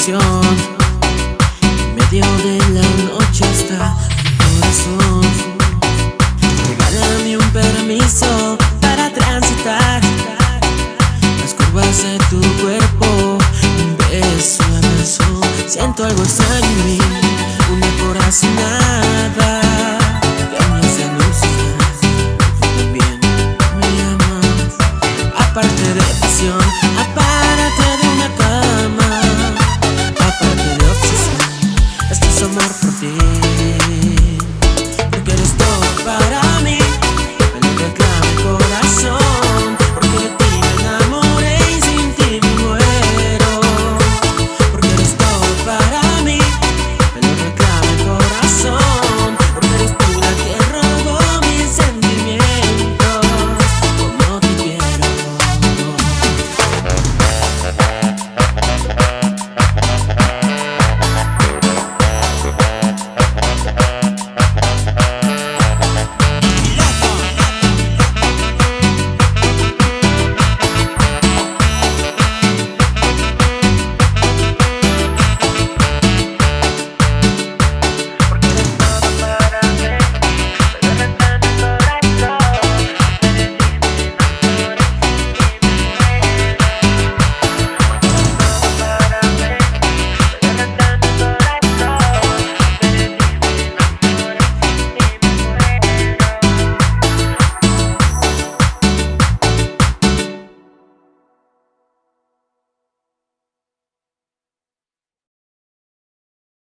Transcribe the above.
atención En medio de la noche está mi corazón. Regálame un permiso para transitar. Las curvas de tu cuerpo Un beso a beso Siento algo extraño en mí Una corazonada.